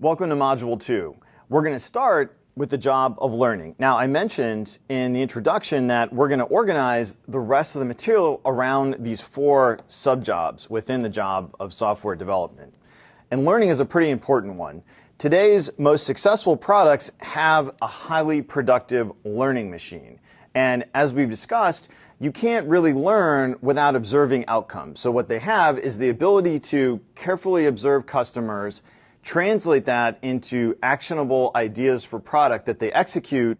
Welcome to Module 2. We're going to start with the job of learning. Now, I mentioned in the introduction that we're going to organize the rest of the material around these four subjobs within the job of software development. And learning is a pretty important one. Today's most successful products have a highly productive learning machine. And as we've discussed, you can't really learn without observing outcomes. So what they have is the ability to carefully observe customers translate that into actionable ideas for product that they execute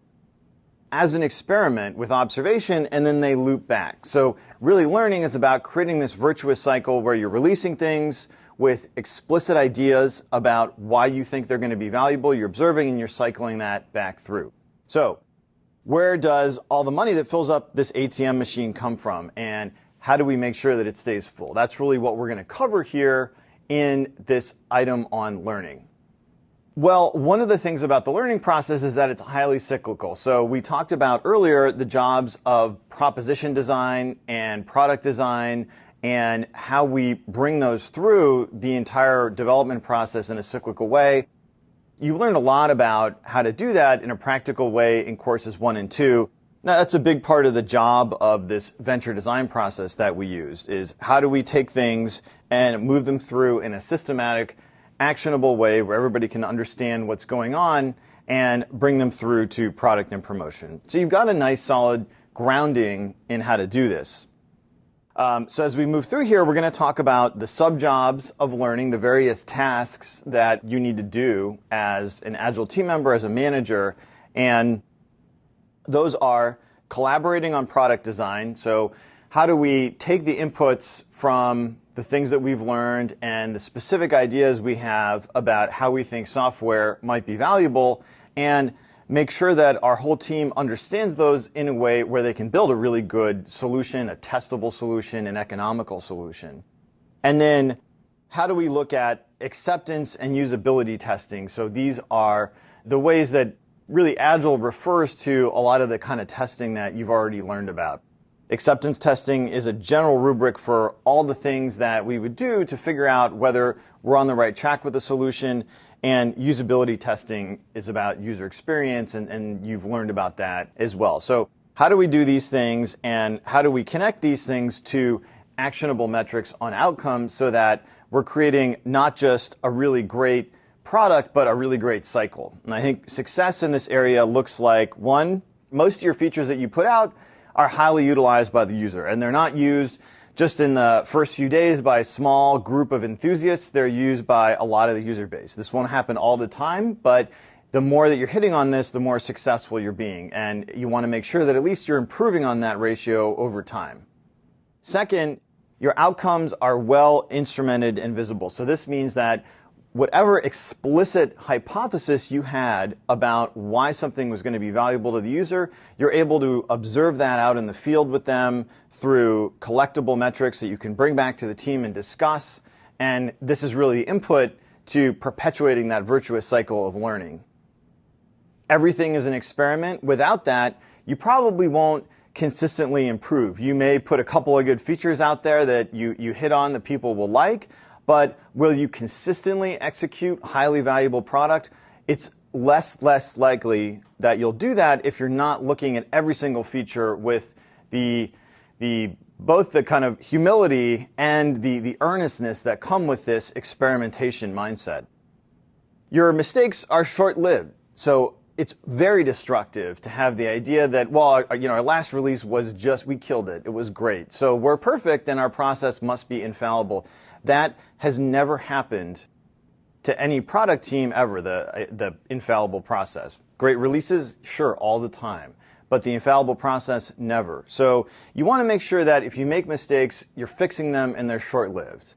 as an experiment with observation and then they loop back. So really learning is about creating this virtuous cycle where you're releasing things with explicit ideas about why you think they're going to be valuable, you're observing and you're cycling that back through. So where does all the money that fills up this ATM machine come from and how do we make sure that it stays full? That's really what we're going to cover here in this item on learning? Well, one of the things about the learning process is that it's highly cyclical. So we talked about earlier the jobs of proposition design and product design and how we bring those through the entire development process in a cyclical way. You've learned a lot about how to do that in a practical way in courses one and two. Now, that's a big part of the job of this venture design process that we used is how do we take things and move them through in a systematic, actionable way where everybody can understand what's going on and bring them through to product and promotion. So you've got a nice solid grounding in how to do this. Um, so as we move through here, we're going to talk about the sub-jobs of learning, the various tasks that you need to do as an Agile team member, as a manager, and those are collaborating on product design. So how do we take the inputs from the things that we've learned and the specific ideas we have about how we think software might be valuable and make sure that our whole team understands those in a way where they can build a really good solution, a testable solution, an economical solution. And then how do we look at acceptance and usability testing? So these are the ways that really Agile refers to a lot of the kind of testing that you've already learned about. Acceptance testing is a general rubric for all the things that we would do to figure out whether we're on the right track with the solution. And usability testing is about user experience, and, and you've learned about that as well. So, how do we do these things, and how do we connect these things to actionable metrics on outcomes so that we're creating not just a really great product, but a really great cycle. And I think success in this area looks like one, most of your features that you put out are highly utilized by the user, and they're not used just in the first few days by a small group of enthusiasts. They're used by a lot of the user base. This won't happen all the time, but the more that you're hitting on this, the more successful you're being. And you want to make sure that at least you're improving on that ratio over time. Second, your outcomes are well instrumented and visible. So this means that whatever explicit hypothesis you had about why something was going to be valuable to the user, you're able to observe that out in the field with them through collectible metrics that you can bring back to the team and discuss. And this is really the input to perpetuating that virtuous cycle of learning. Everything is an experiment. Without that, you probably won't consistently improve. You may put a couple of good features out there that you, you hit on that people will like, but will you consistently execute highly valuable product? It's less less likely that you'll do that if you're not looking at every single feature with the the both the kind of humility and the, the earnestness that come with this experimentation mindset. Your mistakes are short-lived. So it's very destructive to have the idea that, well, our, you know, our last release was just, we killed it. It was great. So we're perfect and our process must be infallible. That has never happened to any product team ever, the, the infallible process. Great releases, sure, all the time. But the infallible process, never. So you want to make sure that if you make mistakes, you're fixing them and they're short-lived.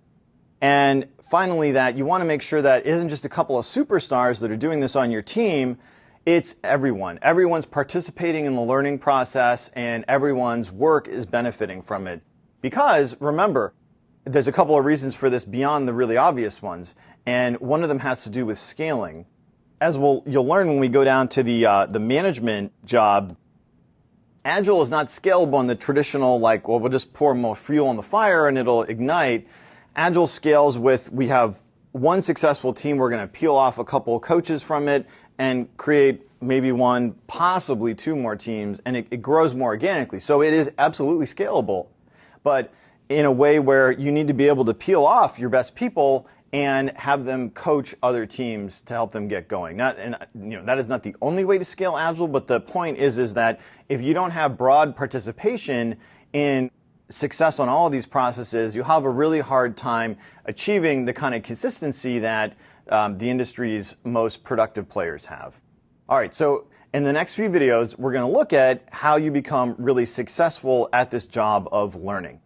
And finally, that you want to make sure that it isn't just a couple of superstars that are doing this on your team, it's everyone. Everyone's participating in the learning process and everyone's work is benefiting from it. Because remember, there's a couple of reasons for this beyond the really obvious ones, and one of them has to do with scaling. As we'll, you'll learn when we go down to the, uh, the management job, Agile is not scalable in the traditional, like, well, we'll just pour more fuel on the fire and it'll ignite. Agile scales with, we have one successful team, we're going to peel off a couple coaches from it and create maybe one, possibly two more teams, and it, it grows more organically. So it is absolutely scalable, but in a way where you need to be able to peel off your best people and have them coach other teams to help them get going. Not, and you know, that is not the only way to scale Agile, but the point is, is that if you don't have broad participation in success on all of these processes, you have a really hard time achieving the kind of consistency that um, the industry's most productive players have. All right, so in the next few videos, we're going to look at how you become really successful at this job of learning.